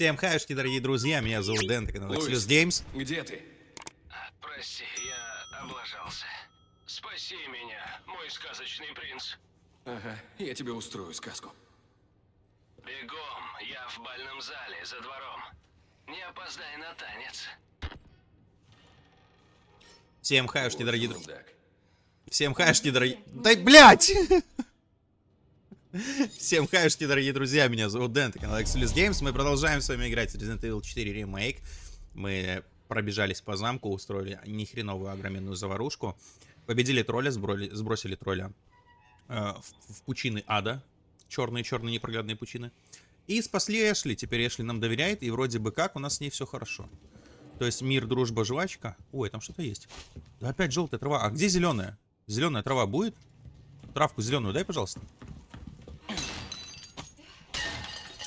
Всем хаюшки, дорогие друзья, меня зовут Дэн, это канал. Xlus Games. Где ты? Прости, я облажался. Спаси меня, мой сказочный принц. Ага, я тебе устрою сказку. Бегом, я в бальном зале, за двором. Не опоздай на танец. Всем хаюшки, дорогие друзья. Всем хаюшки, дорогие... Да, блядь! Всем хаюшки, дорогие друзья, меня зовут Дэн, это канал Xlus Games. Мы продолжаем с вами играть в Resident Evil 4 Remake. Мы пробежались по замку, устроили нехреновую огроменную заварушку. Победили тролля, сброли- сбросили тролля э, в, в пучины ада. Черные-черные непроглядные пучины. И спасли Эшли. Теперь Эшли нам доверяет, и вроде бы как у нас с ней все хорошо. То есть мир, дружба, жвачка. Ой, там что-то есть. Да опять желтая трава. А где зеленая? Зеленая трава будет? Травку зеленую дай, пожалуйста.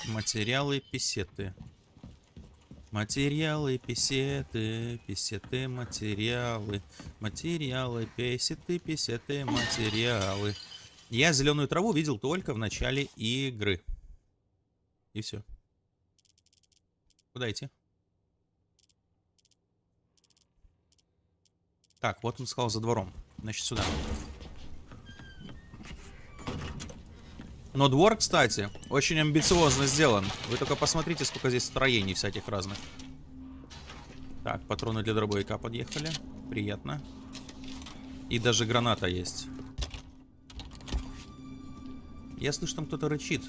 Материалы, писеты. Материалы, писеты, писеты, материалы. Материалы, писеты, писеты, материалы. Я зеленую траву видел только в начале игры. И все. Куда идти? Так, вот он сказал за двором. Значит, сюда. Но двор, кстати, очень амбициозно сделан. Вы только посмотрите, сколько здесь строений всяких разных. Так, патроны для дробовика подъехали. Приятно. И даже граната есть. Я слышу, там кто-то рычит.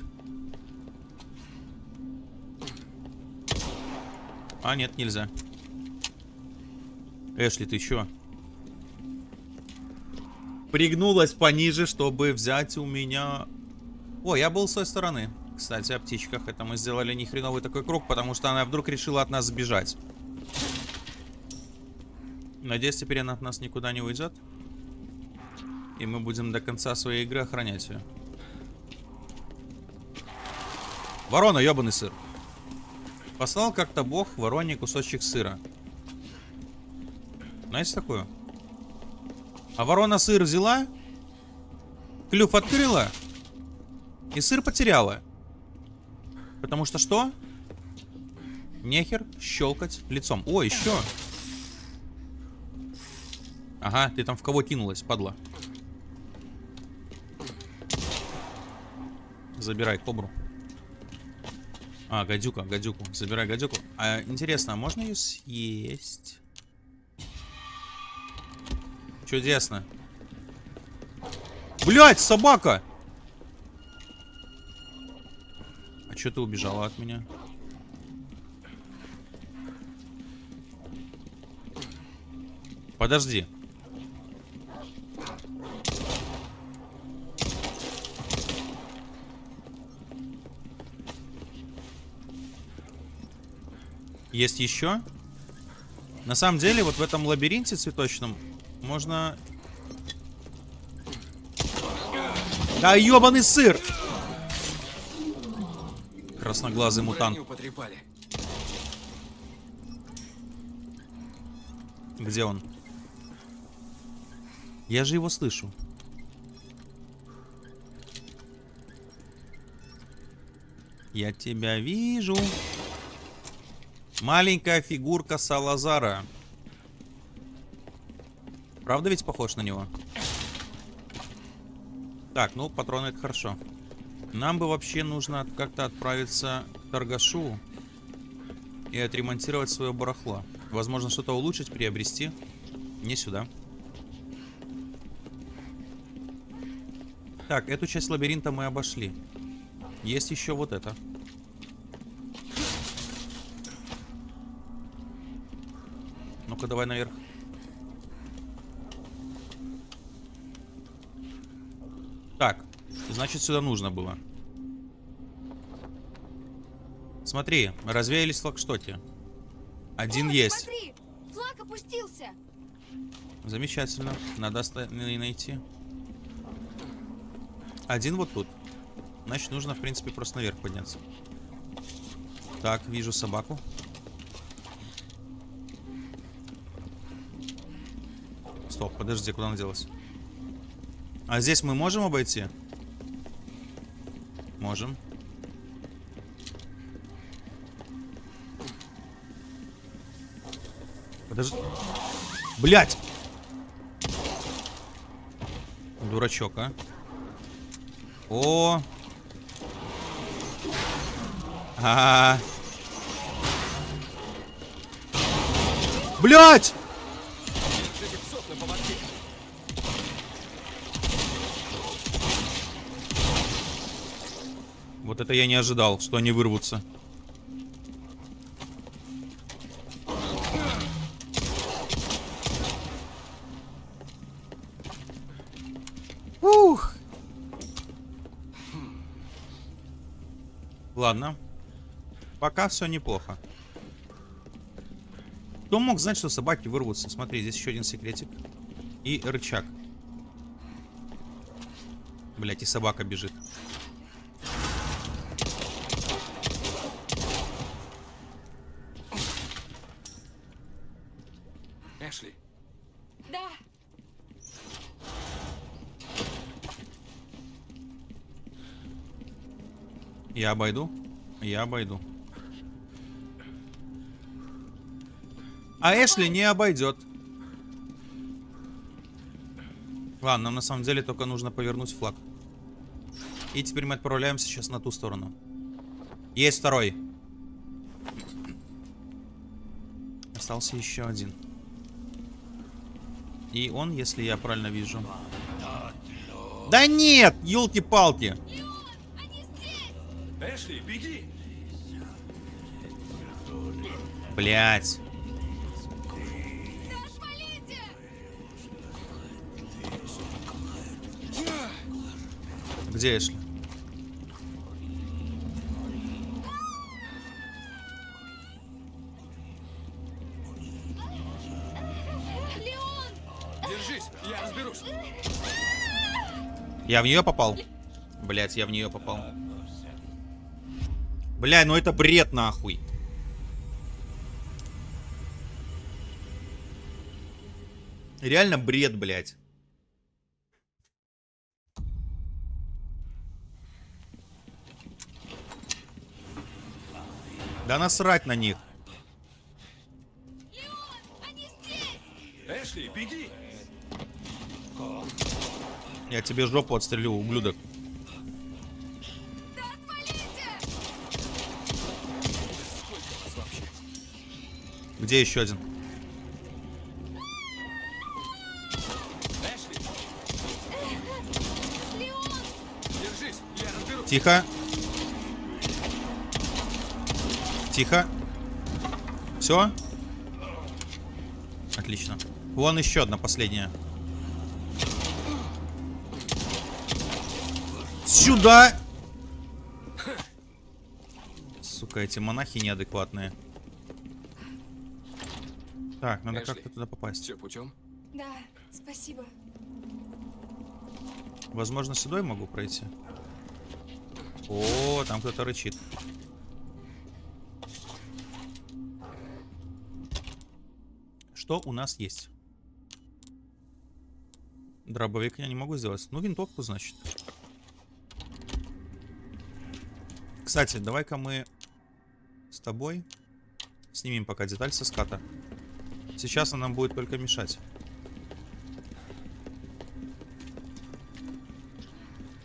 А, нет, нельзя. Эшли, ты чё? Пригнулась пониже, чтобы взять у меня... О, я был с той стороны. Кстати, о птичках. Это мы сделали нехреновый такой круг, потому что она вдруг решила от нас сбежать. Надеюсь, теперь она от нас никуда не уйдет. И мы будем до конца своей игры охранять ее. Ворона, ебаный сыр. Послал как-то бог вороне кусочек сыра. Знаете такое? А ворона сыр взяла, клюв открыла и сыр потеряла. Потому что что? Нехер щелкать лицом. О, еще. Ага, ты там в кого кинулась, падла. Забирай кобру. А, гадюка, гадюку. Забирай гадюку. А, интересно, а можно ее съесть? Чудесно. Блять, собака! А что ты убежала от меня? Подожди. Есть еще? На самом деле, вот в этом лабиринте цветочном можно... Да ебаный сыр! Красноглазый мутант. Где он? Я же его слышу. Я тебя вижу. Маленькая фигурка Салазара. Правда ведь похож на него? Так, ну, патроны это хорошо. Нам бы вообще нужно как-то отправиться к торгашу и отремонтировать свое барахло. Возможно, что-то улучшить, приобрести. Не сюда. Так, эту часть лабиринта мы обошли. Есть еще вот это. Ну-ка, давай наверх. Так, значит, сюда нужно было. Смотри, развеялись флагштоки. Один Ой, есть. Смотри, флаг опустился. Замечательно. Надо найти. Один вот тут. Значит, нужно, в принципе, просто наверх подняться. Так, вижу собаку. Стоп, подожди, куда она делась? А здесь мы можем обойти? Можем. Подожди. Блять! Дурачок, а. О! А, -а, -а. Блять! Это я не ожидал, что они вырвутся. Ух. Ладно. Пока все неплохо. Кто мог знать, что собаки вырвутся? Смотри, здесь еще один секретик. И рычаг. Блять, и собака бежит. Я обойду? Я обойду. А Эшли не обойдет. Ладно, нам на самом деле только нужно повернуть флаг. И теперь мы отправляемся сейчас на ту сторону. Есть второй. Остался еще один. И он, если я правильно вижу. Да нет, елки-палки. Эшли, беги! Блять. Где Эшли? Держись, я разберусь. Я в нее попал? Блять, я в нее попал. Бля, ну это бред нахуй. Реально бред, блядь. Да насрать на них. Леон! Эшли, беги! Я тебе жопу отстрелю, ублюдок. Где еще один? Тихо. Тихо. Все? Отлично. Вон еще одна последняя. Сюда! Сука, эти монахи неадекватные. Так, надо как-то туда попасть. Все путем? Да, спасибо. Возможно, сюда я могу пройти. О, там кто-то рычит. Что у нас есть? Дробовик я не могу сделать. Ну, винтовку, значит. Кстати, давай-ка мы с тобой снимем пока деталь со ската. Сейчас она нам будет только мешать.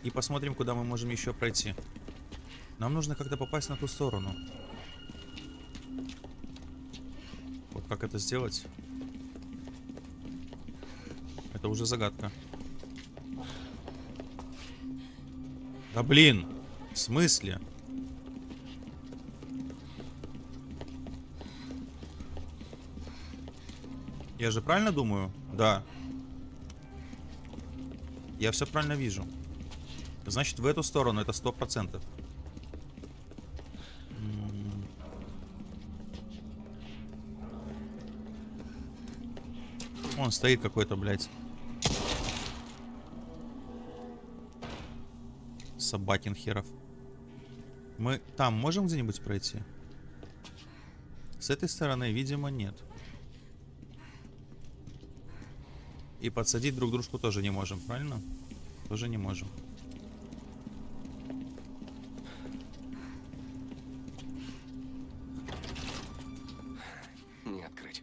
И посмотрим, куда мы можем еще пройти. Нам нужно как-то попасть на ту сторону. Вот как это сделать? Это уже загадка. Да блин! В смысле? Я же правильно думаю? Да. Я все правильно вижу. Значит, в эту сторону это сто процентов. М. Вон стоит какой-то, блядь. Собакин херов. Мы там можем где-нибудь пройти? С этой стороны, видимо, нет. И подсадить друг дружку тоже не можем, правильно? Тоже не можем. Не открыть.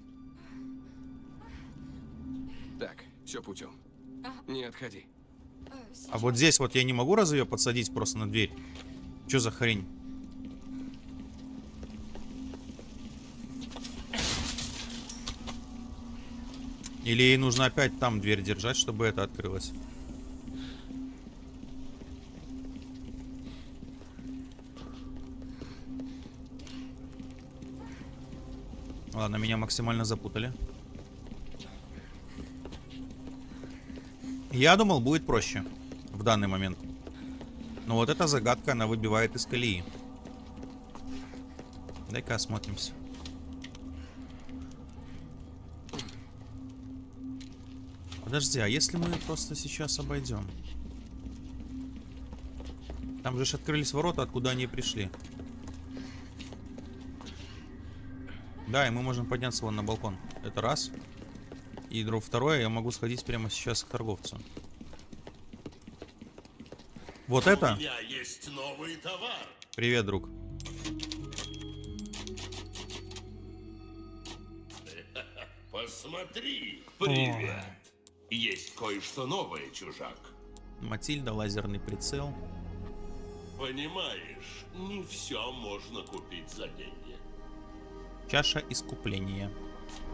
Так, все путем. Не отходи. А вот здесь вот я не могу разве ее подсадить просто на дверь? Что за хрень? Или ей нужно опять там дверь держать, чтобы это открылось? Ладно, меня максимально запутали. Я думал, будет проще в данный момент. Но вот эта загадка, она выбивает из колеи. Дай-ка осмотримся. Подожди, а если мы просто сейчас обойдем? Там же ж открылись ворота, откуда они пришли. Да, и мы можем подняться вон на балкон. Это раз. И друг второе, я могу сходить прямо сейчас к торговцу. Вот это? У меня есть новый товар. Привет, друг. Посмотри. Привет. Кое-что новое, чужак. Матильда, лазерный прицел. Понимаешь, не все можно купить за деньги. Чаша искупления.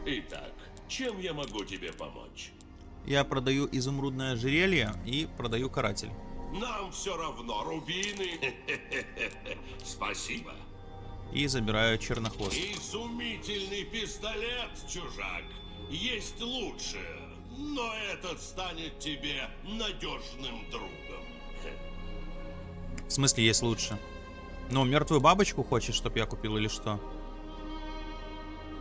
Итак, чем я могу тебе помочь? Я продаю изумрудное ожерелье и продаю каратель. Нам все равно, рубины. Спасибо. И забираю чернохвост. Изумительный пистолет, чужак. Есть лучше, но этот станет тебе надежным другом. В смысле, есть лучше? Ну, мертвую бабочку хочешь, чтоб я купил или что?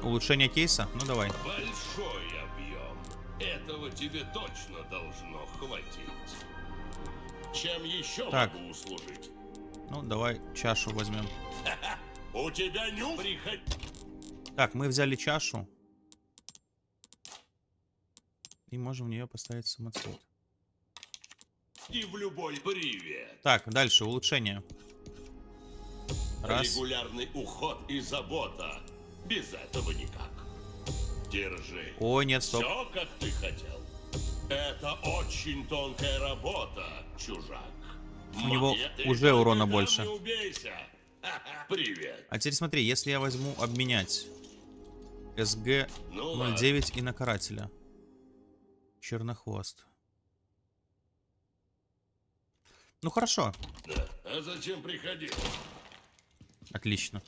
Улучшение кейса? Ну, давай. Большой объем. Этого тебе точно должно хватить. Чем еще Так. могу услужить? Ну, давай чашу возьмем. У тебя нюх? Приходи. Так, мы взяли чашу. И можем в нее поставить самоцвет. в любой привет. Так, дальше, улучшение. Раз. Регулярный уход и забота. Без этого никак. Держи. Ой, нет, стоп. Все, как ты хотел. Это очень тонкая работа, чужак. У него Монеты уже урона больше. Привет. А теперь смотри, если я возьму обменять СГ Ну ладно. 09 и на карателя. Чернохвост. Ну хорошо, Да. А зачем приходил? отлично.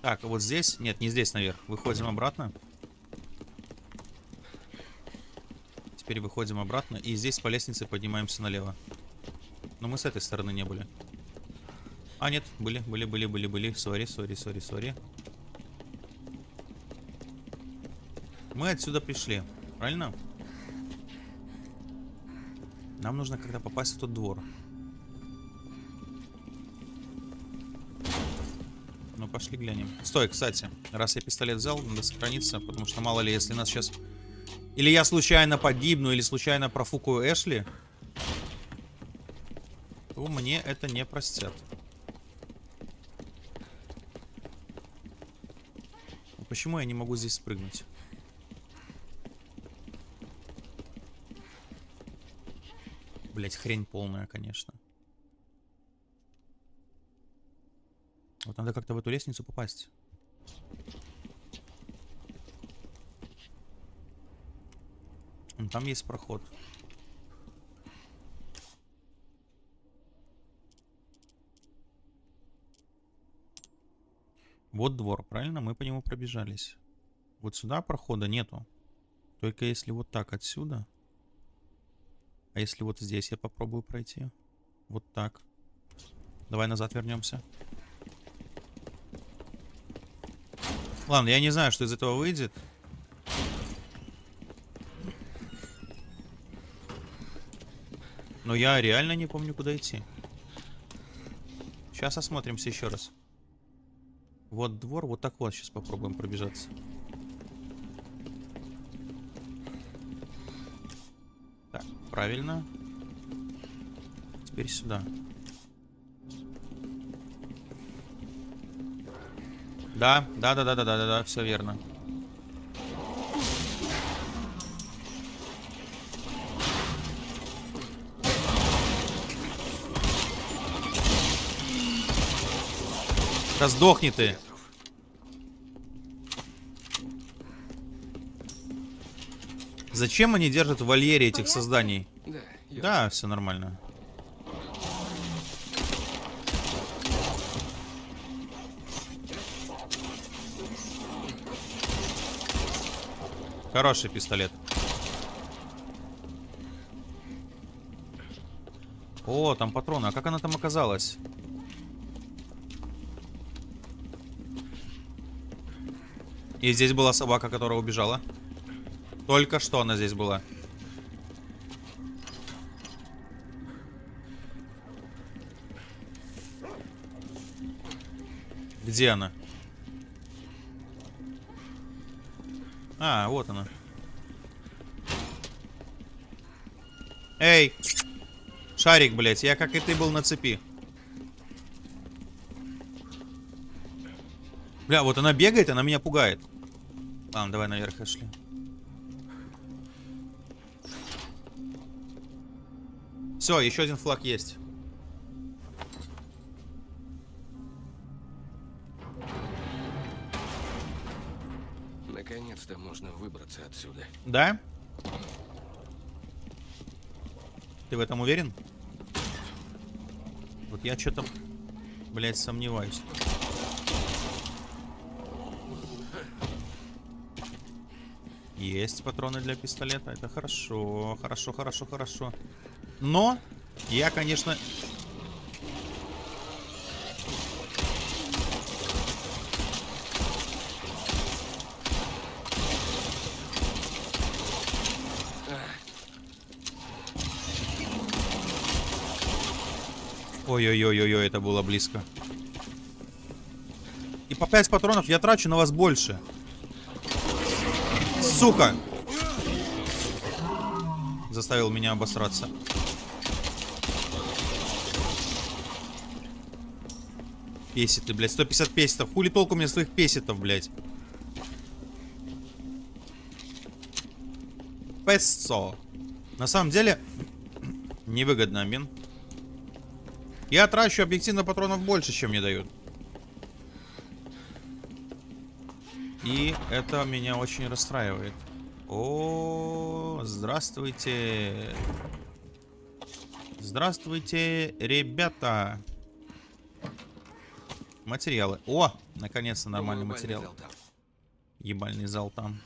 Так, а вот здесь, нет, не здесь наверх. Выходим обратно. Теперь выходим обратно и здесь по лестнице поднимаемся налево. Но мы с этой стороны не были. А, нет, были, были, были, были, были. Sorry, sorry, sorry, sorry. Мы отсюда пришли, правильно? Нам нужно как-то попасть в тот двор. Ну, пошли глянем. Стой, кстати, раз я пистолет взял, надо сохраниться, потому что мало ли, если нас сейчас... Или я случайно погибну, или случайно профукаю Эшли, то мне это не простят. Почему я не могу здесь спрыгнуть? Блять, хрень полная, конечно. Вот надо как-то в эту лестницу попасть. Там есть проход. Вот двор, правильно? Мы по нему пробежались. Вот сюда прохода нету. Только если вот так отсюда. А если вот здесь я попробую пройти? Вот так. Давай назад вернемся. Ладно, я не знаю, что из этого выйдет. Но я реально не помню, куда идти. Сейчас осмотримся еще раз. Вот двор, вот так вот сейчас попробуем пробежаться. правильно. Теперь сюда. Да, да, да, да, да, да, да, да, все верно. Да ты. Зачем они держат в вольере этих созданий? Да, все нормально. Хороший пистолет. О, там патроны. А как она там оказалась? И здесь была собака, которая убежала. Только что она здесь была. Где она? А, вот она. Эй! Шарик, блядь, я как и ты был на цепи. Бля, вот она бегает, она меня пугает. Ладно, давай наверх, Эшли. Все, еще один флаг есть. Наконец-то можно выбраться отсюда. Да? Ты в этом уверен? Вот я что-то, блядь, сомневаюсь. Есть патроны для пистолета. Это хорошо, хорошо, хорошо, хорошо. Но я, конечно... Ой-ой-ой-ой, это было близко. И по 5 патронов я трачу на вас больше. Сука! Заставил меня обосраться. Песеты, блядь. 150 песетов. Хули толку мне своих песетов, блядь. Песо. На самом деле, невыгодно обмен. Я трачу объективно патронов больше, чем мне дают. И это меня очень расстраивает. О, здравствуйте. Здравствуйте, ребята. Материалы. О, наконец-то нормальный Думаю, материал. зал. Ебальный зал там.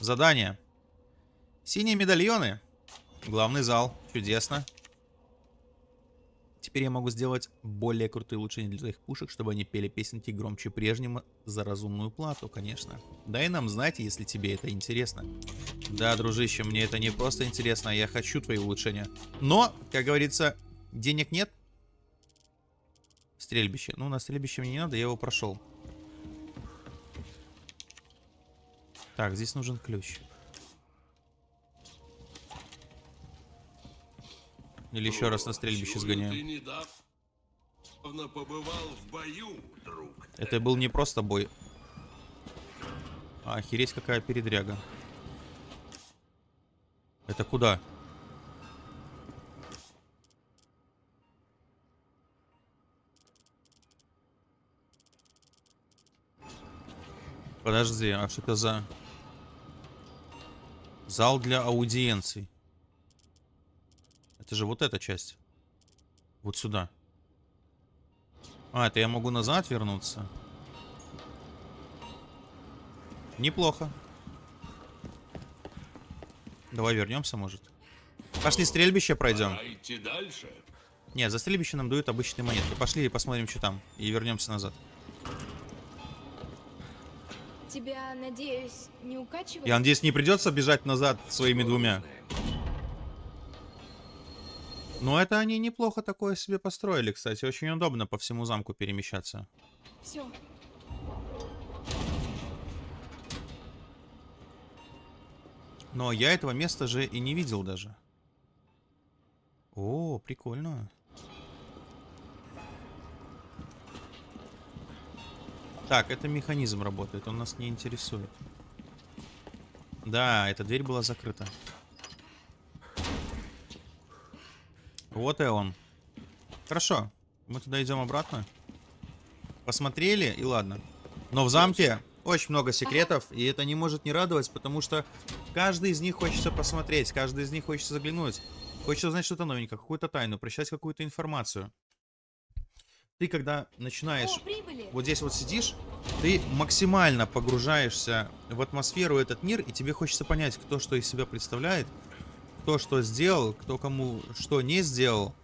Задание. Синие медальоны. Главный зал. Чудесно. Теперь я могу сделать более крутые улучшения для твоих пушек, чтобы они пели песенки громче прежнего за разумную плату, конечно. Дай нам знать, если тебе это интересно. Да, дружище, мне это не просто интересно, а я хочу твои улучшения. Но, как говорится, денег нет. Стрельбище. Ну, на стрельбище мне не надо, я его прошел. Так, здесь нужен ключ. Или еще раз на стрельбище сгоняем. Ты недавно побывал в бою, друг. Это был не просто бой. А охереть какая передряга. Это куда? Подожди, а что это за... Зал для аудиенций. Это же вот эта часть. Вот сюда. А, это я могу назад вернуться? Неплохо. Давай вернемся, может. Пошли стрельбище пройдем. Идти дальше. Нет, за стрельбище нам дают обычные монетки. Пошли и посмотрим, что там. И вернемся назад. Тебя, надеюсь, не укачивает? Я надеюсь, не придется бежать назад своими двумя. Но это они неплохо такое себе построили, кстати. Очень удобно по всему замку перемещаться. Все. Но я этого места же и не видел даже. О, прикольно. Так, это механизм работает, он нас не интересует. Да, эта дверь была закрыта. Вот и он. Хорошо. Мы туда идем обратно. Посмотрели, и ладно. Но в замке очень много секретов, и это не может не радовать, потому что каждый из них хочется посмотреть, каждый из них хочется заглянуть. Хочется узнать что-то новенькое, какую-то тайну, прочитать какую-то информацию. Ты когда начинаешь О, прибыли! вот здесь вот сидишь, ты максимально погружаешься в атмосферу этот мир, и тебе хочется понять, кто что из себя представляет, кто что сделал, кто кому что не сделал.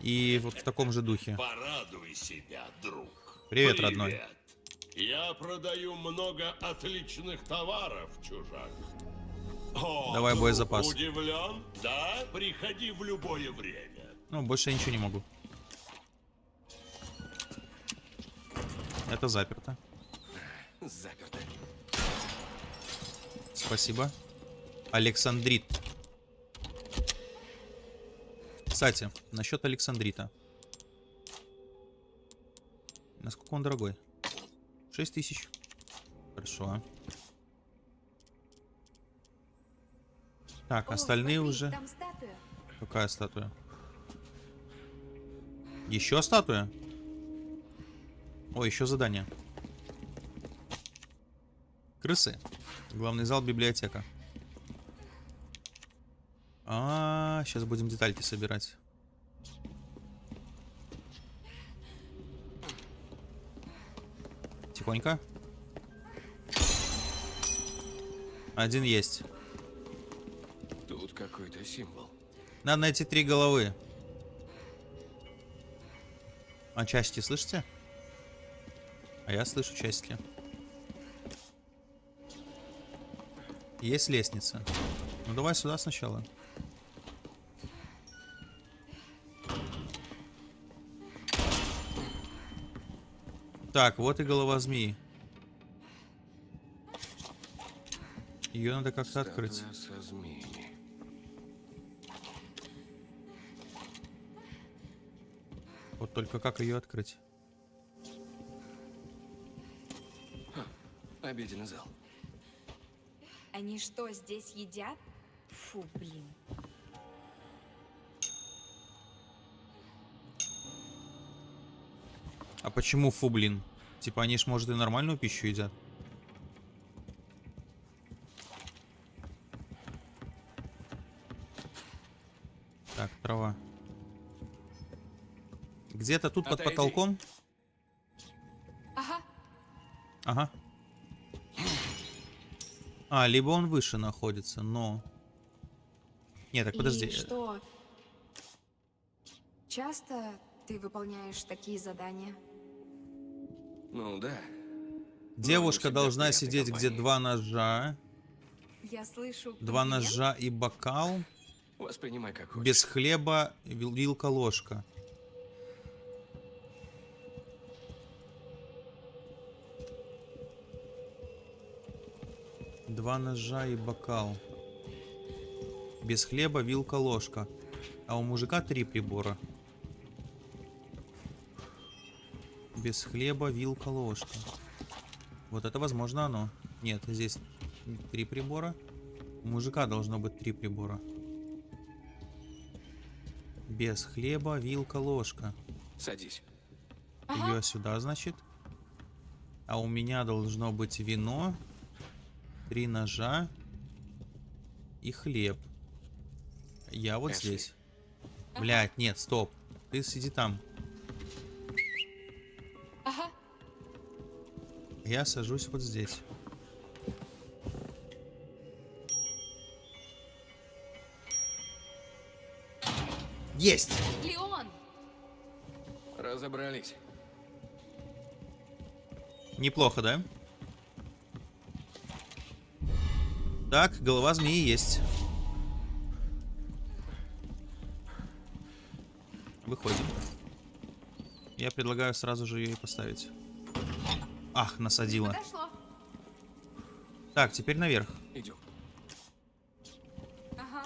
И вот в таком же духе. Порадуй себя, друг. Привет, родной. Я продаю много отличных товаров, чужак. О, Давай боезапас. Удивлен? Да, приходи в любое время. Ну, больше я ничего не могу. Это заперто. Заперто. Спасибо. Александрит. Кстати, насчет Александрита. Насколько он дорогой? 6 тысяч. Хорошо. Так, О, остальные смотри, уже... Там статуя. Какая статуя? Еще статуя? О, еще задание. Крысы. Главный зал, библиотека. А, сейчас будем детальки собирать. Тихонько. Один есть. Тут какой-то символ. Надо найти три головы. А части слышите? А я слышу части. Есть лестница. Ну давай сюда сначала. Так, вот и голова змеи. Ее надо как-то открыть. Вот только как ее открыть? Обеденный зал. Они что, здесь едят? Фу, блин. А почему фу, блин? Типа они ж, может, и нормальную пищу едят. Так, трава. Где-то тут под Отойди. потолком. Ага, Ага. А, либо он выше находится, но... Не, так подожди. и что? Часто ты выполняешь такие задания? Ну да. Девушка всегда должна сидеть, где два ножа. Я слышу Два ножа и бокал. Воспринимай как хочешь. Без хлеба, вил- Два ножа и бокал. Без хлеба, вилка, ложка. А у мужика три прибора. Без хлеба, вилка, ложка. Вот это возможно оно. Нет, здесь три прибора. У мужика должно быть три прибора. Без хлеба, вилка, ложка. Садись. Ее сюда, значит. А у меня должно быть вино, три ножа и хлеб. Я вот Эшли. здесь. Блять, нет, стоп. Ты сиди там. Ага. Я сажусь вот здесь. Есть! Леон! Разобрались. Неплохо, да? Так, голова змеи есть. Выходим. Я предлагаю сразу же ее и поставить. Ах, насадила. Подошло. Так, теперь наверх. Идем. Ага.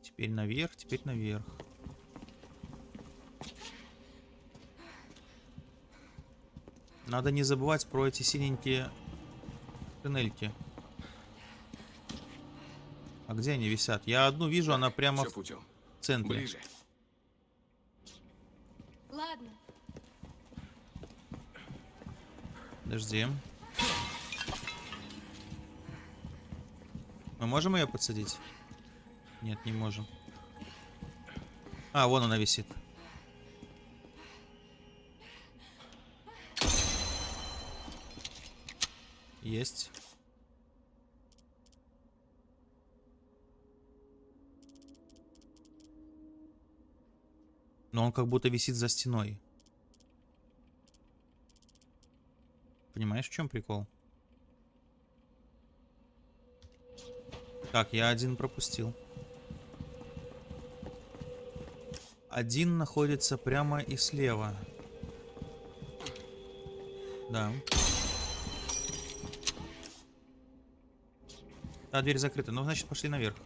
Теперь наверх, теперь наверх. Надо не забывать про эти синенькие туннельки. А где они висят? Я одну вижу, она прямо в путем. центре. Ближе. Ладно. Подожди. Мы можем ее подсадить? Нет, не можем. А, вон она висит. Есть. Но он как будто висит за стеной. Понимаешь, в чем прикол? Так, я один пропустил. Один находится прямо и слева. Да. А, дверь закрыта. Ну, значит, пошли наверх.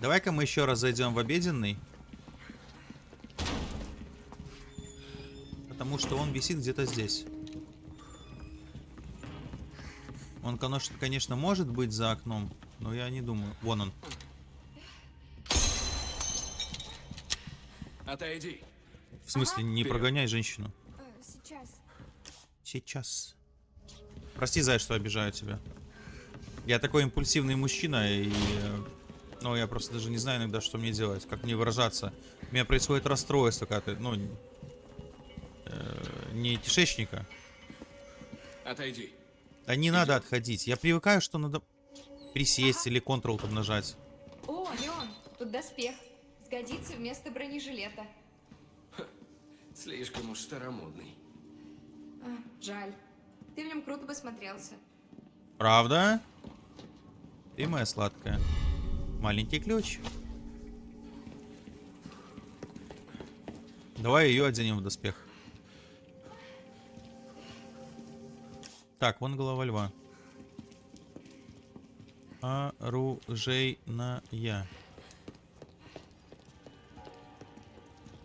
Давай-ка мы еще раз зайдем в обеденный. Потому что он висит где-то здесь. Он, конечно, может быть за окном, но я не думаю. Вон он. Отойди. В смысле, не Вперед. прогоняй женщину. Э, сейчас. Сейчас. Прости, Зай, что обижаю тебя. Я такой импульсивный мужчина, и... э, Ну, я просто даже не знаю иногда, что мне делать, как мне выражаться. У меня происходит расстройство, когда ты, ну... не кишечника. Отойди. Да не надо отходить. Я привыкаю, что надо присесть или Ctrl там нажать. О, Леон, тут доспех. Сгодится вместо бронежилета. Слишком уж старомодный. А, жаль. Ты в нем круто бы смотрелся. Правда? Ты моя сладкая. Маленький ключ. Давай ее оденем в доспех. Так, вон голова льва. Оружейная.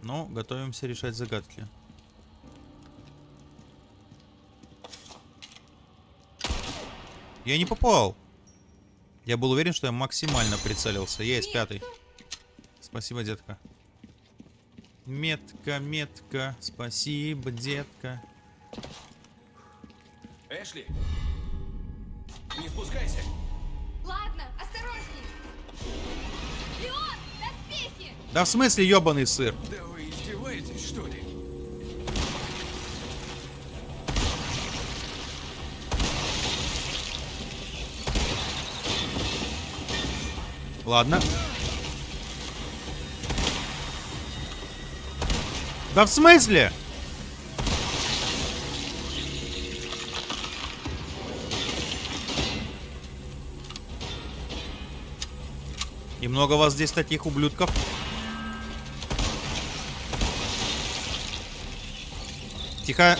Ну, готовимся решать загадки. Я не попал. Я был уверен, что я максимально прицелился. Есть, пятый. Спасибо, детка. Метка, метка. Спасибо, детка. Эшли! Не спускайся! Ладно, осторожней. Леон, доспехи! Да в смысле, ебаный сыр? Да вы издеваетесь, что ли? Ладно. Да в смысле? Много вас здесь таких ублюдков? Тихо.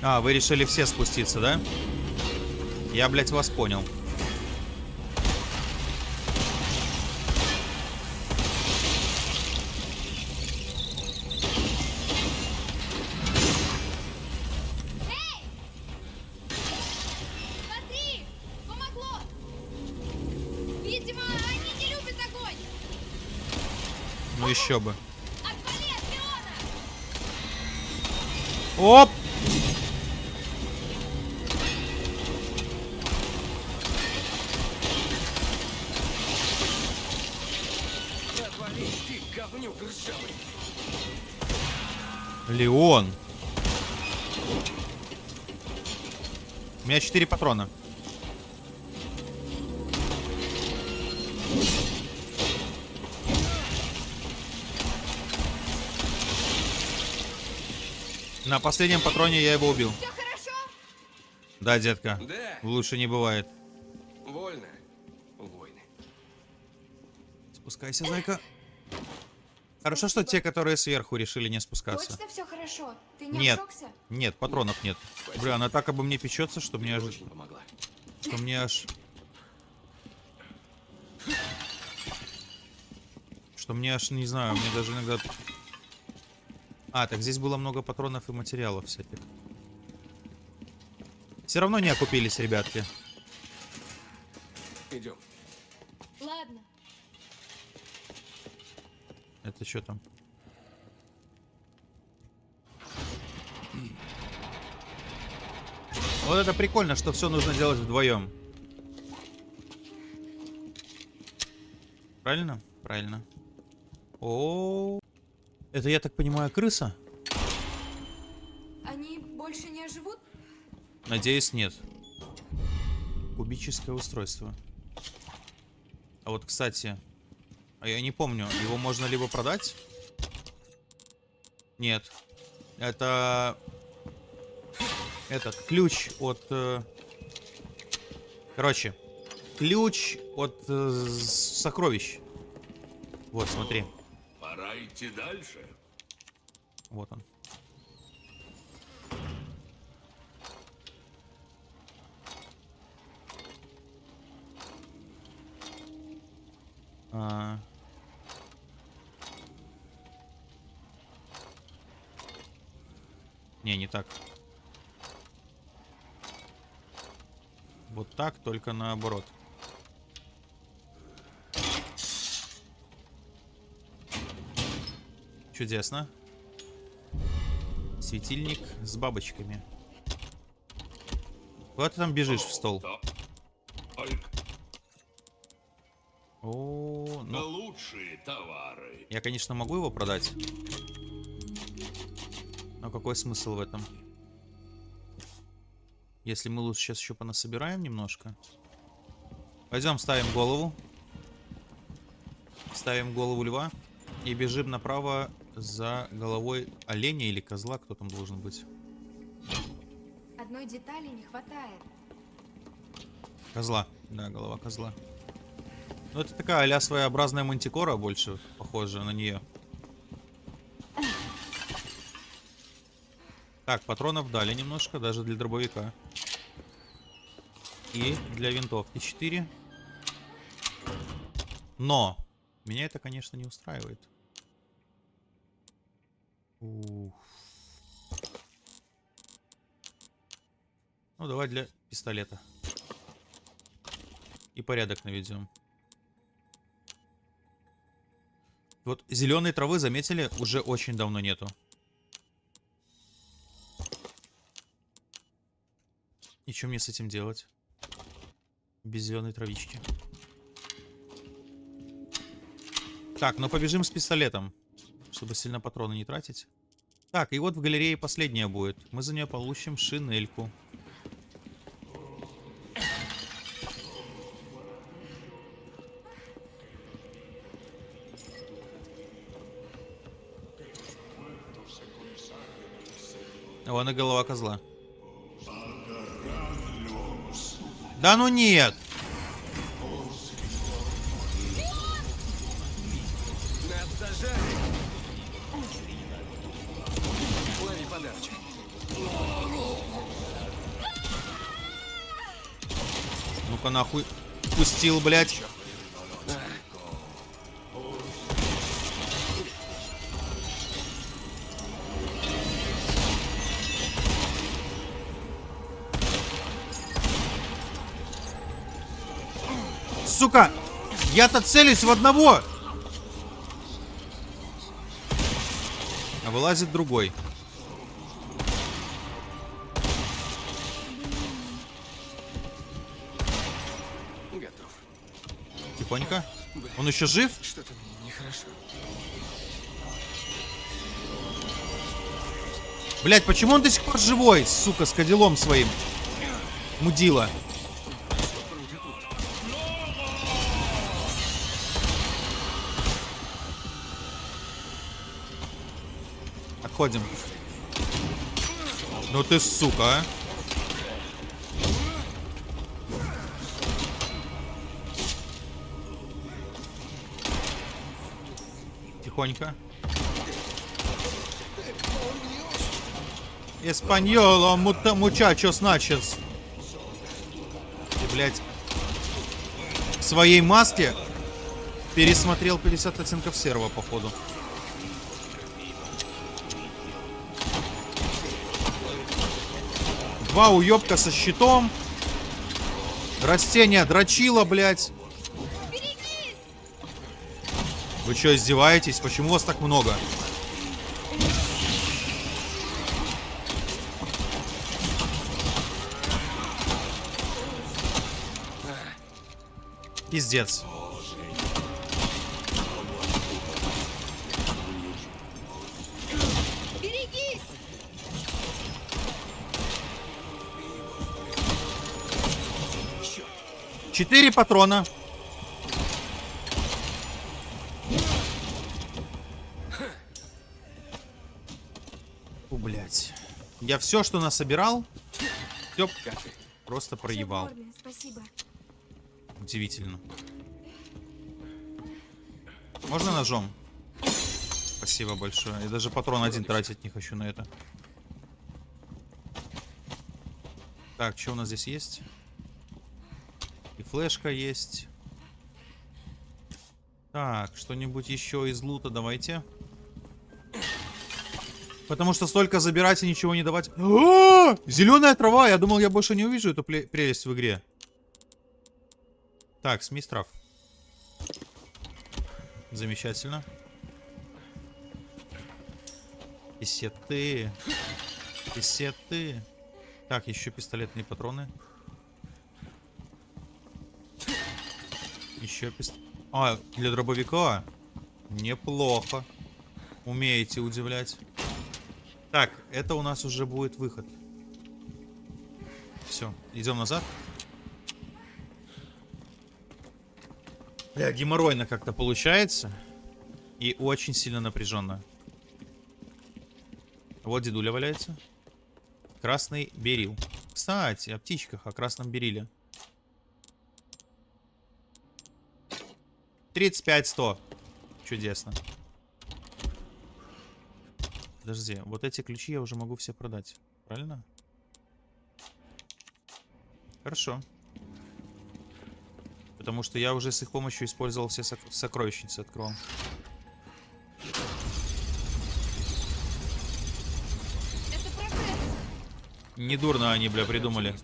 А, вы решили все спуститься, да? Я, блядь, вас понял. Еще бы. Оп! Леон. У меня 4 патрона. На последнем патроне я его убил. Все хорошо? Да, детка. Да. Лучше не бывает. Вольно. Войны. Спускайся, зайка. Хорошо, что те, которые сверху, решили не спускаться. Точно все хорошо? Ты не Нет. обжегся? Нет, патронов нет. Бля, она так обо мне печется, что мне аж... Что мне аж... Что мне аж, не знаю, мне даже иногда... А, так здесь было много патронов и материалов всяких. Все равно не окупились, ребятки. Идем. Ладно. Это что там? Вот это прикольно, что все нужно делать вдвоем. Правильно? Правильно. О, это я так понимаю крыса? Они больше не оживут? Надеюсь, нет. Кубическое устройство. А вот, кстати, а я не помню, его можно либо продать? Нет. Это этот ключ от... э, Короче, ключ от э, сокровищ. Вот, смотри. Пора идти дальше. Вот он. А. Не, не так. Вот так, только наоборот. Чудесно. Светильник с бабочками. Куда ты там бежишь в стол? О, ну, лучшие товары. я, конечно, могу его продать. Но какой смысл в этом? Если мы лучше сейчас еще понасобираем немножко. Пойдем, ставим голову. Ставим голову льва. И бежим направо за головой оленя или козла. Кто там должен быть? Одной детали не хватает. Козла. Да, голова козла. Ну, это такая а своеобразная мантикора, больше похожа на нее. Так, патронов дали немножко, даже для дробовика. И для винтовки 4. Но! Меня это, конечно, не устраивает. Ух. Ну, давай для пистолета. И порядок наведем. Вот зеленой травы, заметили, уже очень давно нету. И что мне с этим делать? Без зеленой травички. Так, ну побежим с пистолетом, чтобы сильно патроны не тратить. Так, и вот в галерее последняя будет. Мы за нее получим шинельку. Вон и голова козла. Да ну нет! Нахуй. Пустил, блядь. Сука! Я-то целюсь в одного! А вылазит другой. Тихонько. Он еще жив? Что-то мне нехорошо. Блять, почему он до сих пор живой, сука, с кадилом своим? Мудила. Отходим. Ну ты сука, а. Тихонько. Эспаньоло, мута, мучачос начес. Ты, блядь, в своей маске пересмотрел 50 оттенков серого, походу. Два уебка со щитом. Растение дрочило, блядь. Вы что, издеваетесь? Почему вас так много? Пиздец. Четыре патрона. Я все, что насобирал, все просто проебал. Удивительно. Можно ножом? Спасибо большое. Я даже патрон один тратить не хочу на это. Так, что у нас здесь есть? И флешка есть. Так, что-нибудь еще из лута давайте. Потому что столько забирать и ничего не давать. Зеленая трава! Я думал, я больше не увижу эту прелесть в игре. Так, смесь трав. Замечательно. Писеты. Писеты. Так, еще пистолетные патроны. Еще пист... А, для дробовика? Неплохо. Умеете удивлять. Так, это у нас уже будет выход. Все, идем назад. Бля, геморройно как-то получается. И очень сильно напряженно. Вот дедуля валяется. Красный берил. Кстати, о птичках, о красном бериле. 35-100. Чудесно. Подожди, вот эти ключи я уже могу все продать. Правильно? Хорошо. Потому что я уже с их помощью использовал все сок- сокровищницы, прогресс. Недурно они, бля, придумали.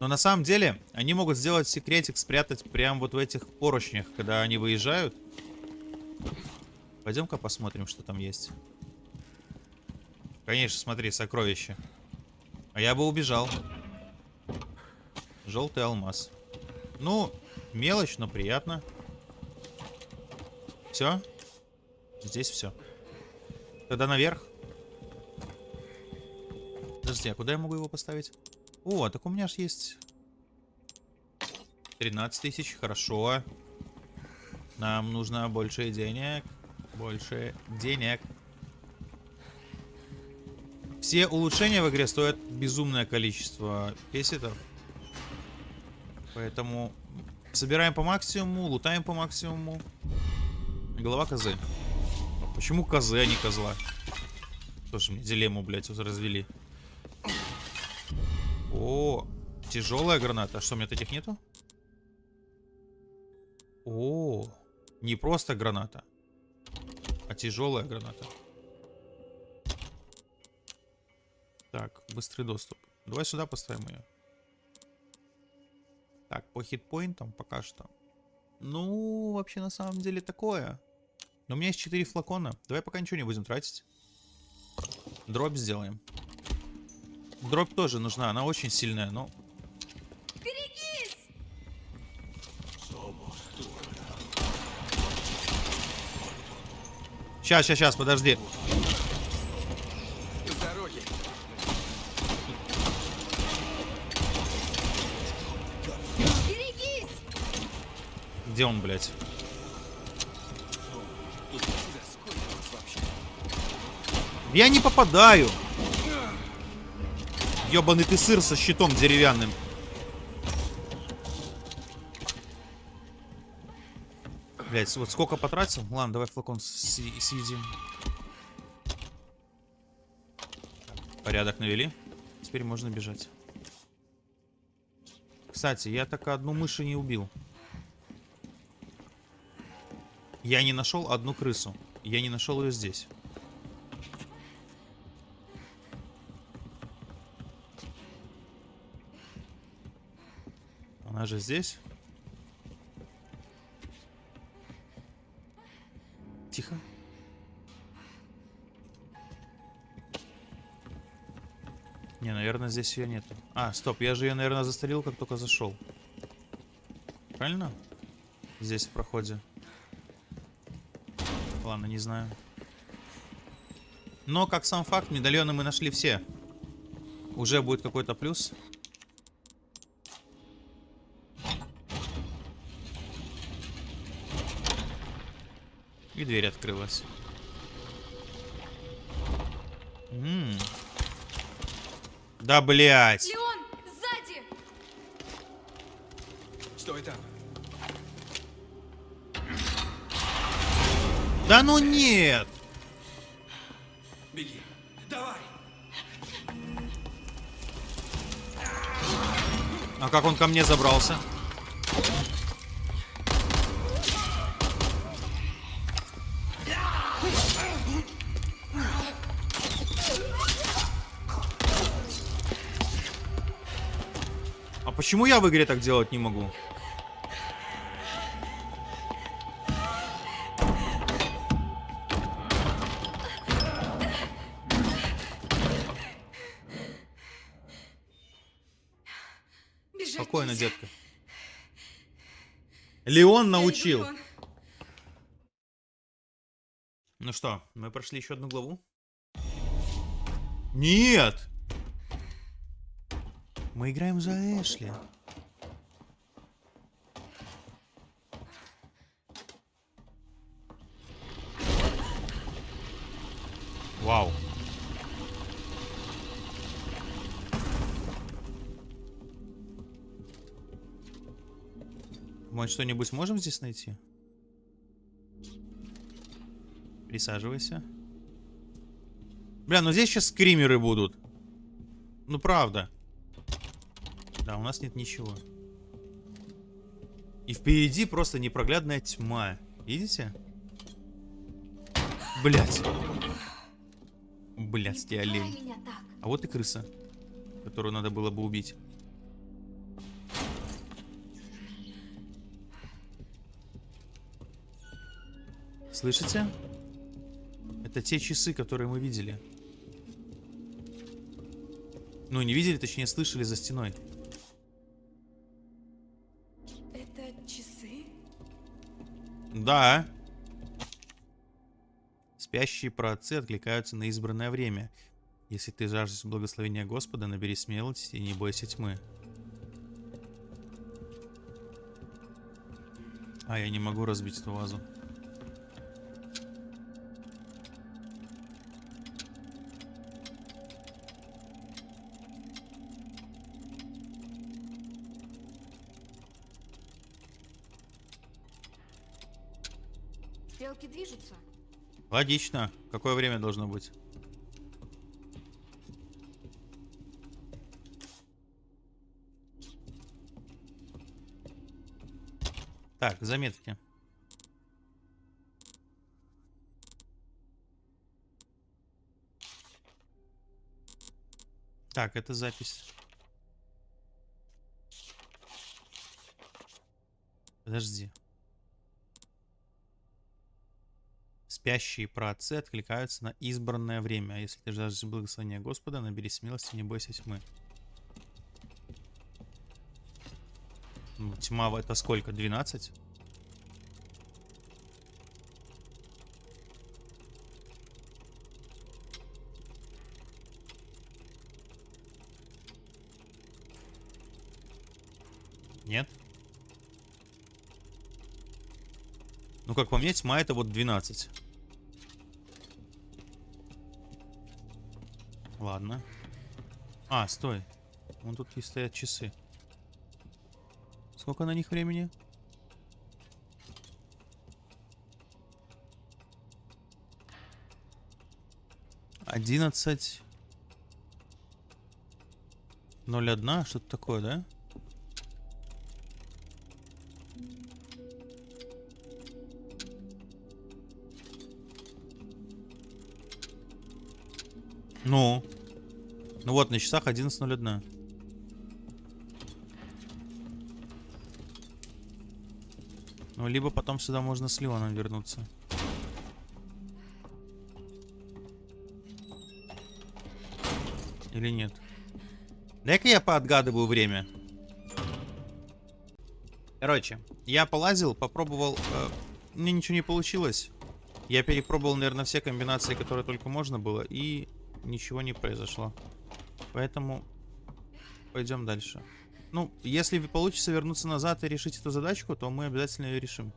Но на самом деле, они могут сделать секретик, спрятать прямо вот в этих поручнях, когда они выезжают. Пойдем-ка посмотрим, что там есть. Конечно, смотри, сокровище. А я бы убежал. Желтый алмаз. Ну, мелочь, но приятно. Все? Здесь все. Тогда наверх. Подожди, а куда я могу его поставить? О, так у меня же есть 13 тысяч, хорошо. Нам нужно больше денег. Больше денег. Все улучшения в игре стоят безумное количество песетов. Поэтому собираем по максимуму, лутаем по максимуму. Голова козы. Почему козы, а не козла? Слушай, мне дилемму, блядь, развели. О, тяжелая граната. А что, у меня таких нету? О, не просто граната, а тяжелая граната. Так, быстрый доступ. Давай сюда поставим ее. Так, по хитпоинтам пока что. Ну, вообще на самом деле такое. Но у меня есть 4 флакона. Давай пока ничего не будем тратить. Дробь сделаем. Дробь тоже нужна, она очень сильная, но... Сейчас, сейчас, сейчас, подожди. Где он, блядь? Я не попадаю. Ёбаный ты сыр со щитом деревянным. Блять, вот сколько потратил? Ну ладно, давай флакон съедим. Порядок навели. Теперь можно бежать. Кстати, я так одну мыши не убил. Я не нашел одну крысу. Я не нашел ее здесь. Она же здесь. Наверное, здесь ее нету. А, стоп, я же ее, наверное, застрелил, как только зашел. Правильно? Здесь в проходе. Ладно, не знаю. Но, как сам факт, медальоны мы нашли все. Уже будет какой-то плюс. И дверь открылась. М. Да, блядь. Леон, сзади! Стой там. Да ну нет! Беги. Давай. А как он ко мне забрался? Почему я в игре так делать не могу? Бежать Спокойно, нельзя. детка. Леон научил. Леон. Ну что, мы прошли еще одну главу? Нет! Мы играем за Эшли. Вау. Может, что-нибудь можем здесь найти? Присаживайся. Бля, ну здесь сейчас скримеры будут. Ну правда. Да, у нас нет ничего. И впереди просто непроглядная тьма. Видите? Блять. Блять, ты олень. А вот и крыса, которую надо было бы убить. Слышите? Это те часы, которые мы видели. Ну, не видели, точнее, слышали за стеной. Да. Спящие праотцы откликаются на избранное время. Если ты жаждешь благословения Господа, набери смелости и не бойся тьмы. А, я не могу разбить эту вазу. Стрелки движутся. Логично. Какое время должно быть? Так, заметки. Так, это запись. Подожди. Спящие праотцы откликаются на избранное время. А если ты жаждешь благословения Господа, набери смелости, не бойся тьмы. Ну, тьма это сколько? 12? Нет? Ну, как по мне, тьма это вот 12. Ладно. А, стой. Вон тут и стоят часы. Сколько на них времени? Одиннадцать. Ноль одна, что-то такое, да? Ну. Ну вот, на часах 11.01. Ну, либо потом сюда можно с Леоном вернуться. Или нет? Дай-ка я поотгадываю время. Короче, я полазил, попробовал... э, мне ничего не получилось. Я перепробовал, наверное, все комбинации, которые только можно было, и ничего не произошло. Поэтому пойдем дальше. Ну, если получится вернуться назад и решить эту задачку, то мы обязательно ее решим.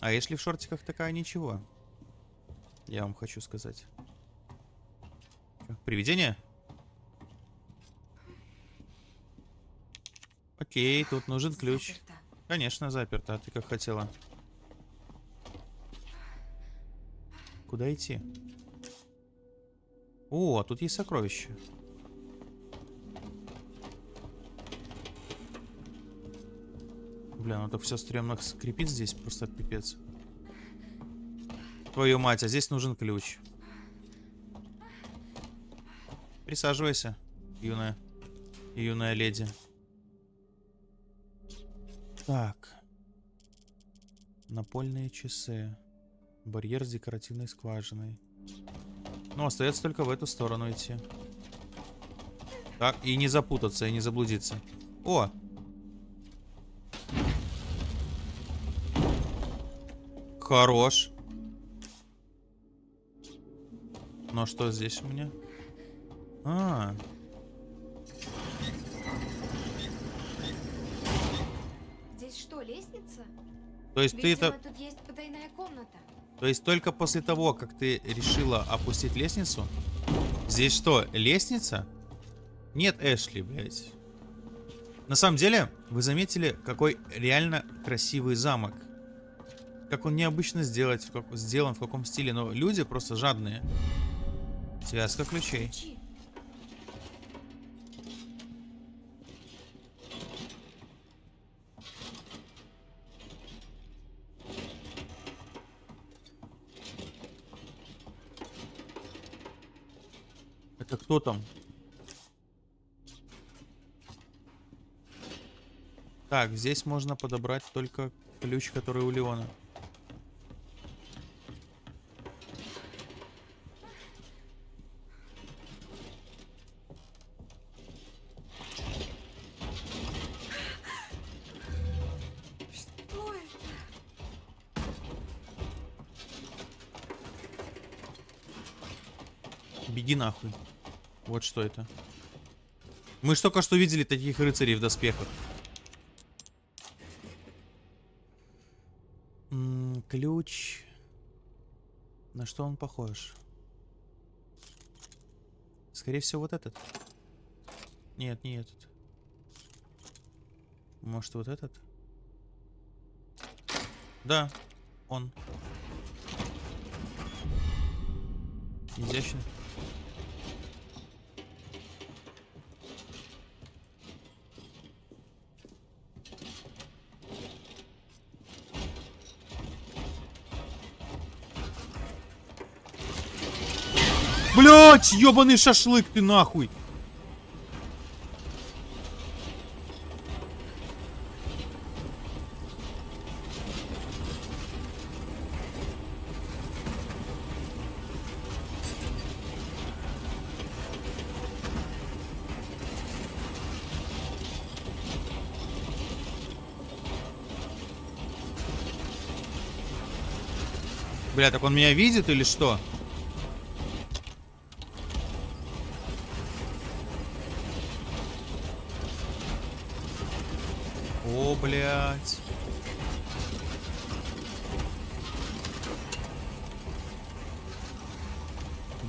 А если в шортиках такая ничего? Я вам хочу сказать. Привидение? Окей, тут нужен ключ. Заперто. Конечно, заперто, а ты как хотела. Куда идти? О, а тут есть сокровище. Бля, ну так все стрёмно скрипит здесь, просто пипец. Твою мать, а здесь нужен ключ. Присаживайся, юная, юная леди. Так. Напольные часы. Барьер с декоративной скважиной. Ну, остается только в эту сторону идти. Так, и не запутаться, и не заблудиться. О! Хорош. Ну, а что здесь у меня? А, Здесь что, лестница? то есть ты это... тут есть потайная комната. То есть только после того, как ты решила опустить лестницу? Здесь что, лестница? Нет, Эшли, блядь. На самом деле, вы заметили, какой реально красивый замок. Как он необычно сделать, как- сделан, в каком стиле. Но люди просто жадные. Связка ключей. Это кто там? Так, здесь можно подобрать только ключ, который у Леона. Что это? Беги нахуй. Вот что это. Мы ж только что видели таких рыцарей в доспехах. М, ключ. На что он похож? Скорее всего, вот этот. Нет, не этот. Может, вот этот? Да, он. Изящно. Блять, ебаный шашлык ты нахуй. Бля, так он меня видит или что? О, блядь.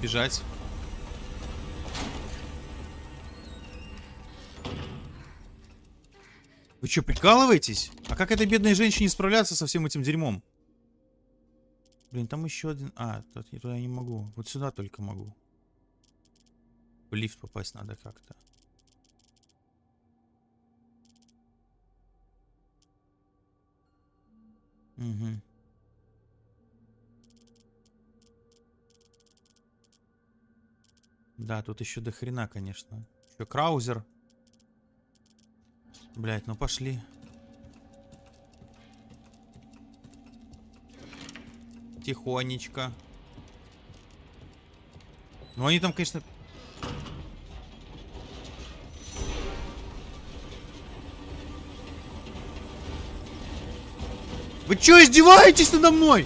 Бежать. Вы что, прикалываетесь? А как этой бедной женщине справляться со всем этим дерьмом? Блин, там еще один... А, тут я туда не могу. Вот сюда только могу. В лифт попасть надо как-то. Угу. Да, тут еще до хрена, конечно. Еще краузер. Блять, ну пошли. Тихонечко. Ну они там, конечно... Вы что издеваетесь надо мной?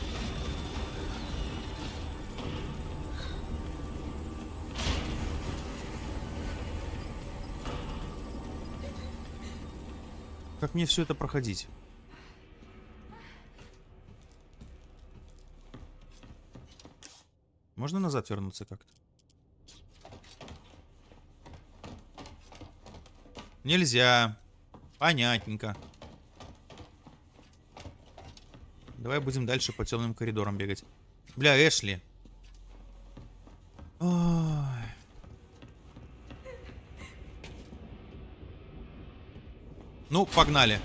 Как мне все это проходить? Можно назад вернуться как-то? Нельзя. Понятненько. Давай будем дальше по темным коридорам бегать. Бля, Эшли. Ой. Ну, погнали.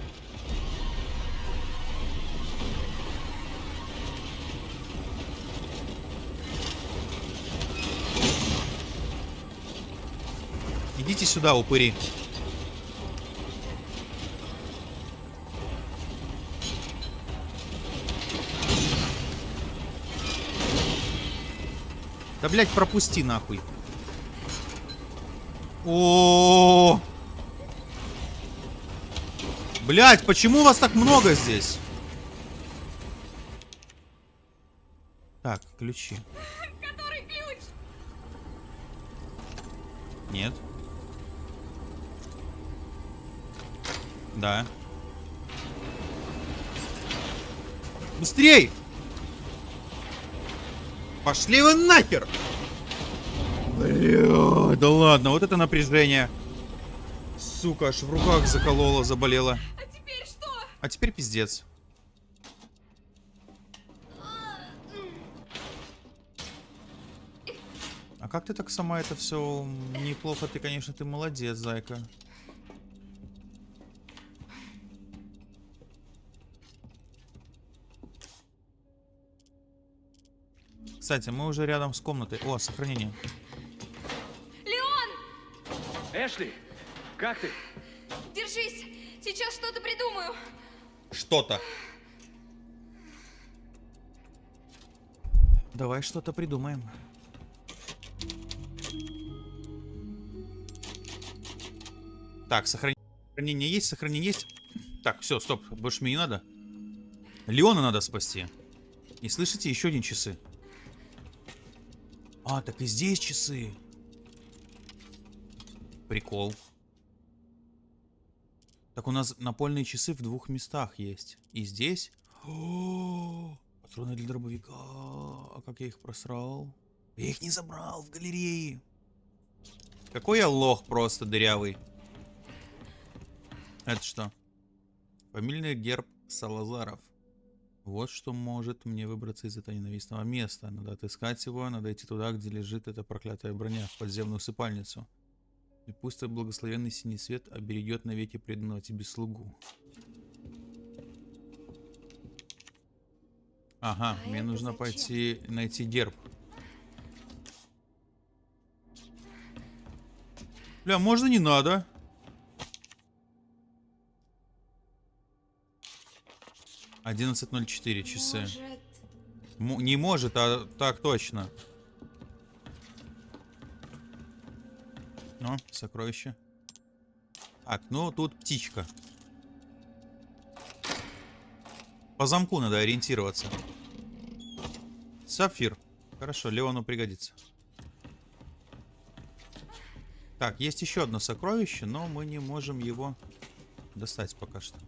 Идите сюда, упыри. Да, блядь, пропусти нахуй. О, Блять, почему вас так много здесь? Так, ключи. Который ключ? Нет. Да. Быстрей! Пошли вы нахер! Бля, да ладно, вот это напряжение. Сука, аж в руках заколола, заболела. А теперь пиздец. А как ты так сама это все неплохо? Ты, конечно, ты молодец, зайка. Кстати, мы уже рядом с комнатой. О, сохранение. Леон! Эшли, как ты? Держись! Сейчас что-то придумаю. Что-то. Давай что-то придумаем. Так, сохранение есть, сохранение есть. Так, все, стоп, больше мне не надо. Леона надо спасти. И слышите, еще один часы. А, так и здесь часы. Прикол. Так у нас напольные часы в двух местах есть. И здесь... О, Патроны для дробовика. А как я их просрал? Я их не забрал в галерее. Какой я лох просто дырявый. Это что? Фамильный герб Салазаров. Вот что может мне выбраться из этого ненавистного места. Надо отыскать его, надо идти туда, где лежит эта проклятая броня, в подземную усыпальницу. И пусть твой благословенный синий свет оберегет навеки преданного тебе слугу. Ага, А мне нужно зачем? пойти найти герб. Бля, можно не надо? Одиннадцать ноль четыре часы. Может, М- не может, а так точно. Ну, сокровище. Так, ну тут птичка. По замку надо ориентироваться. Сапфир. Хорошо, Леону пригодится. Так, есть еще одно сокровище, но мы не можем его достать пока что.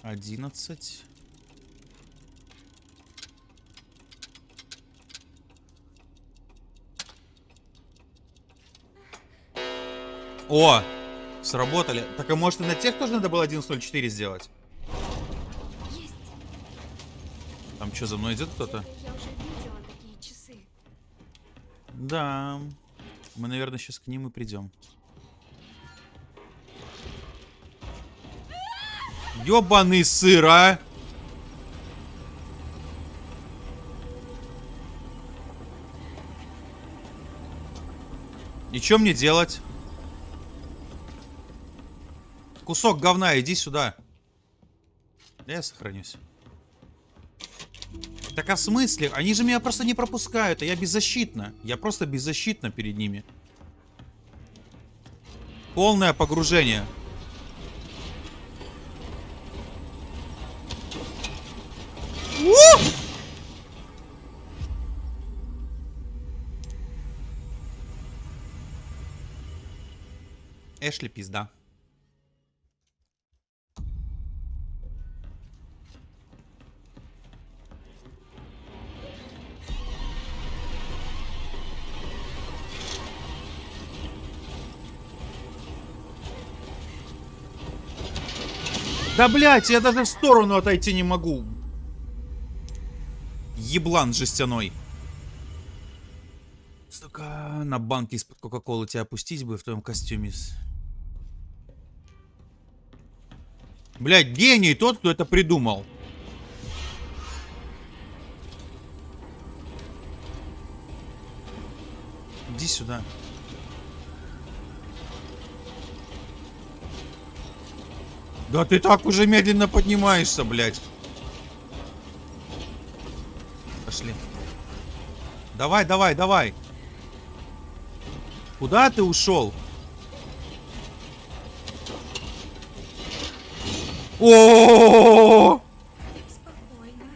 Одиннадцать. О! Сработали. Так а может и на тех тоже надо было 11.04 сделать? есть. Там что, за мной идет кто-то? Да. Мы, наверное, сейчас к ним и придем. Ёбаный сыр, а! И что мне делать? Кусок говна, иди сюда. Да я сохранюсь. Так а в смысле? Они же меня просто не пропускают, а я беззащитна. Я просто беззащитна перед ними. Полное погружение. Эшли пизда. Да блять, я даже в сторону отойти не могу. Еблан жестяной. Сука, на банке из-под Кока-Колы тебя опустить бы в твоем костюме. Блять, гений тот, кто это придумал. Иди сюда. Да ты так уже медленно поднимаешься, блядь. Пошли. Давай, давай, давай. Куда ты ушел? О! Спокойно.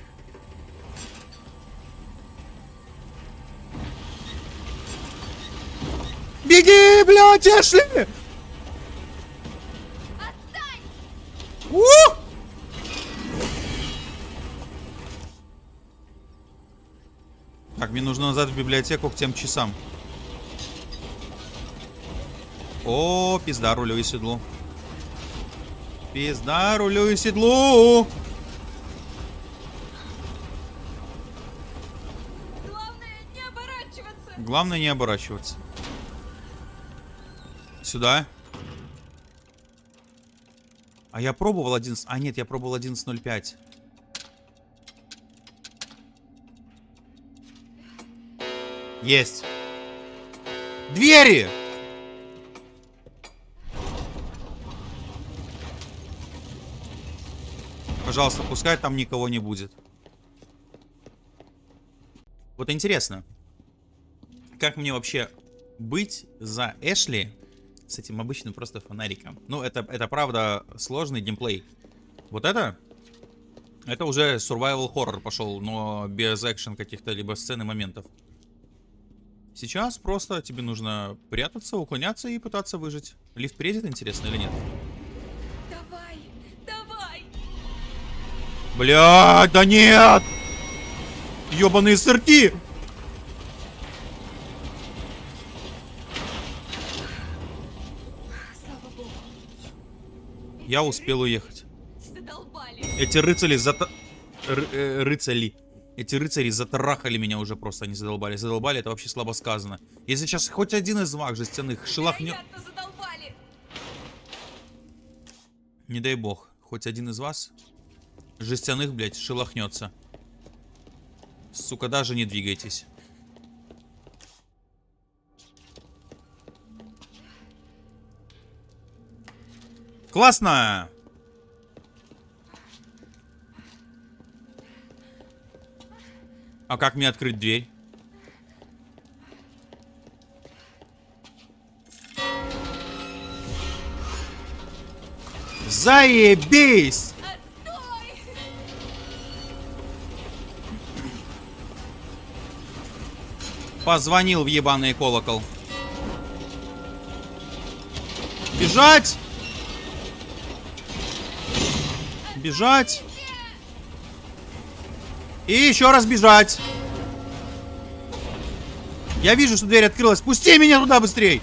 Беги, блядь, Эшли! Так, мне нужно назад в библиотеку к тем часам. О, пизда, рулю и седлу. Пизда, рулю и седлу. Главное не оборачиваться. Главное не оборачиваться. Сюда. А я пробовал 11... А нет, я пробовал 11.05. Есть. Двери! Пожалуйста, пускай там никого не будет. Вот интересно, как мне вообще быть за Эшли с этим обычным просто фонариком? Ну, это, это правда сложный геймплей. Вот это? Это уже survival horror пошел, но без экшен каких-то либо сцен и моментов. Сейчас просто тебе нужно прятаться, уклоняться и пытаться выжить. Лифт приедет, интересно, или нет? Давай, давай. Блядь, да нет! Ёбаные сырки! Слава богу. Я успел уехать. Задолбали. Эти рыцари зата... ры- э, рыцари. Эти рыцари затрахали меня уже просто, они задолбали. Задолбали, это вообще слабо сказано. Если сейчас хоть один из вах жестяных шелохнет... Не дай бог, хоть один из вас жестяных, блядь, шелохнется. Сука, даже не двигайтесь. Классно! А как мне открыть дверь? Заебись! Отстой! Позвонил в ебаный колокол. Бежать! Бежать! И еще раз бежать! Я вижу, что дверь открылась. Пусти меня туда быстрей!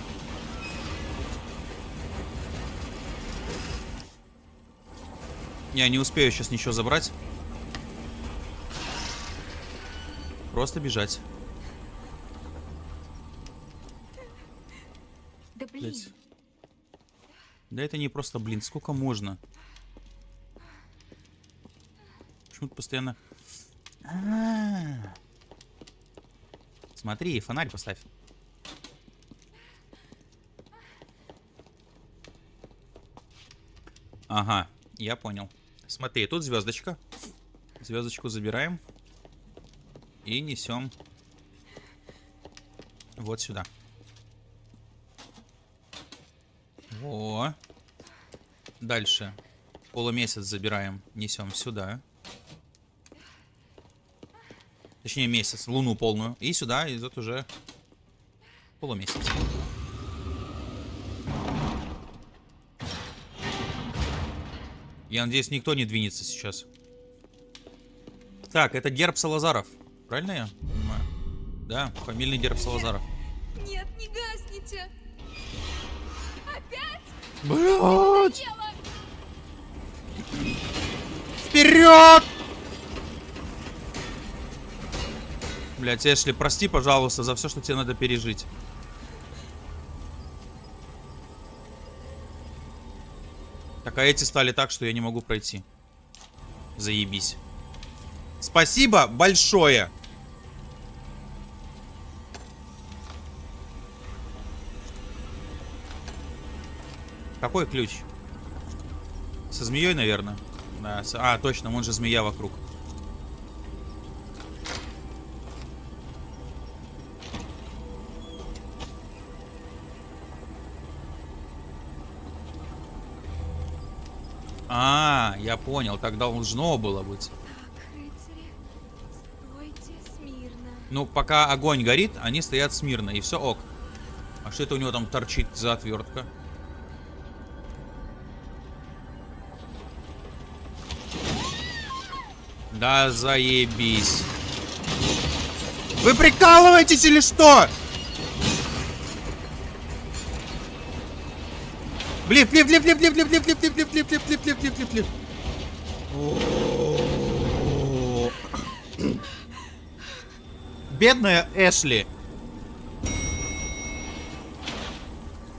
Я не успею сейчас ничего забрать. Просто бежать. Да блин. Блять. Да это не просто, блин, сколько можно? Почему-то постоянно... А-а-а. Смотри, фонарь поставь. Ага, я понял. Смотри, тут звездочка. Звездочку забираем. И несем вот сюда. Во. Дальше. Полумесяц забираем, несем сюда. Точнее, месяц, луну полную. И сюда идет уже полумесяц. Я надеюсь, никто не двинется сейчас. Так, это герб Салазаров. Правильно я понимаю? Да, фамильный герб Салазаров. Нет, не гасните! Опять? Блять! Вперед! Блять, Эшли, прости, пожалуйста, за все, что тебе надо пережить. Так, а эти стали так, что я не могу пройти. Заебись. Спасибо большое. Какой ключ? Со змеей, наверное. Да, с- А, точно, вон же змея вокруг. Понял, так должно было быть. Так, рыцари, стойте смирно. Ну, пока огонь горит, они стоят смирно, и все ок. А что это у него там торчит за отвертка? Да заебись. Вы прикалываетесь или что? Блип, блип, блип, блип, блип, блип, блип, блип, блип, блип, блип, блип, блип, блип, блип. Бедная Эшли.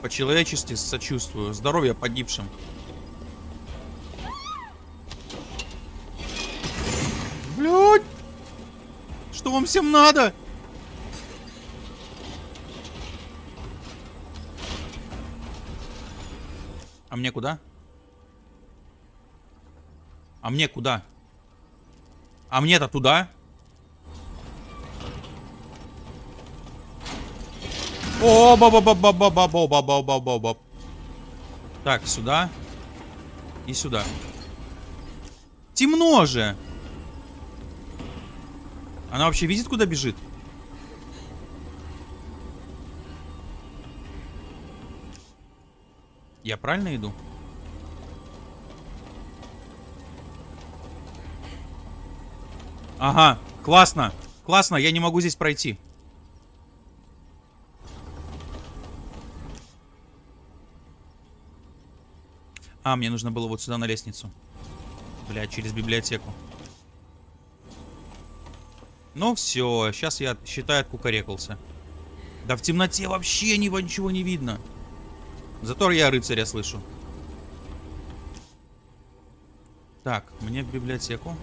По-человечески сочувствую. Здоровья погибшим. Блядь! Что вам всем надо? А мне куда? А мне куда? А мне-то туда? О, ба ба ба ба ба ба ба ба ба ба ба Так, сюда. И сюда. Темно же. Она вообще видит, куда бежит? Я правильно иду? Ага, классно. Классно, я не могу здесь пройти. А, мне нужно было вот сюда на лестницу. Бля, через библиотеку. Ну все, сейчас я, считай, откукарекался. Да в темноте вообще ни- ничего не видно. Зато я рыцаря слышу. Так, мне в библиотеку.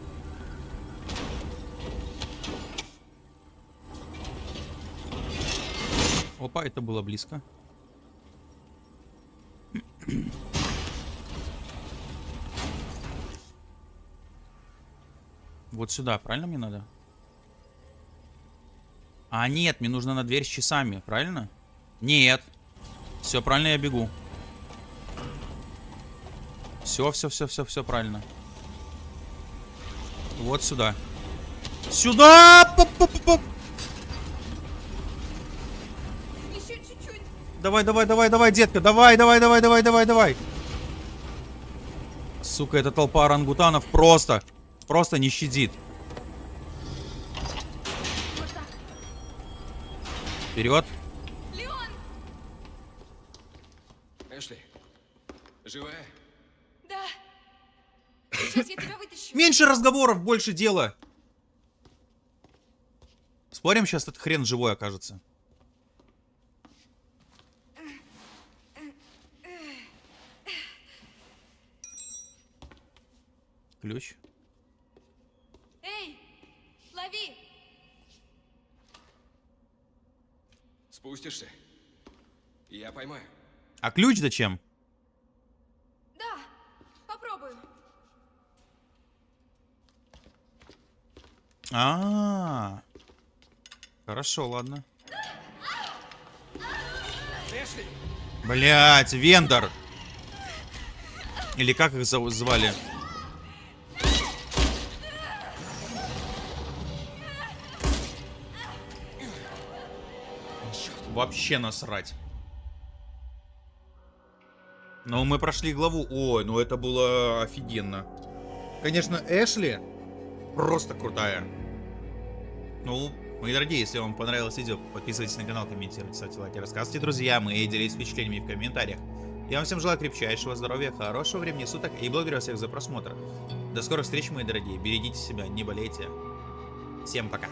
Опа, это было близко. Вот сюда, правильно мне надо? А, нет, мне нужно на дверь с часами, правильно? Нет. Все, правильно я бегу. Все, все, все, все, все правильно. Вот сюда. Сюда! Поп-поп-поп! Еще Давай, давай, давай, давай, детка, давай, давай, давай, давай, давай, давай. Сука, эта толпа орангутанов просто, просто не щадит. Вперед. Леон! Эшли, живая? Да. Сейчас я тебя вытащу. Меньше разговоров, больше дела. Спорим, сейчас этот хрен живой окажется. Ключ. Эй, лови! Спустишься? Я поймаю. А ключ зачем? Да, попробую. А, хорошо, ладно. Блять, Вендор. Или как их зов- звали? Вообще насрать. Но мы прошли главу. Ой, ну это было офигенно. Конечно, Эшли просто крутая. Ну, мои дорогие, если вам понравилось видео, подписывайтесь на канал, комментируйте, ставьте лайки, рассказывайте друзьям и делитесь впечатлениями в комментариях. Я вам всем желаю крепчайшего здоровья, хорошего времени суток и благодарю всех за просмотр. До скорых встреч, мои дорогие. Берегите себя, не болейте. Всем пока.